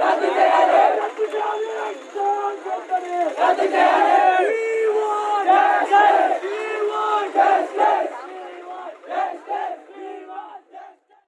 Radicale! Radicale!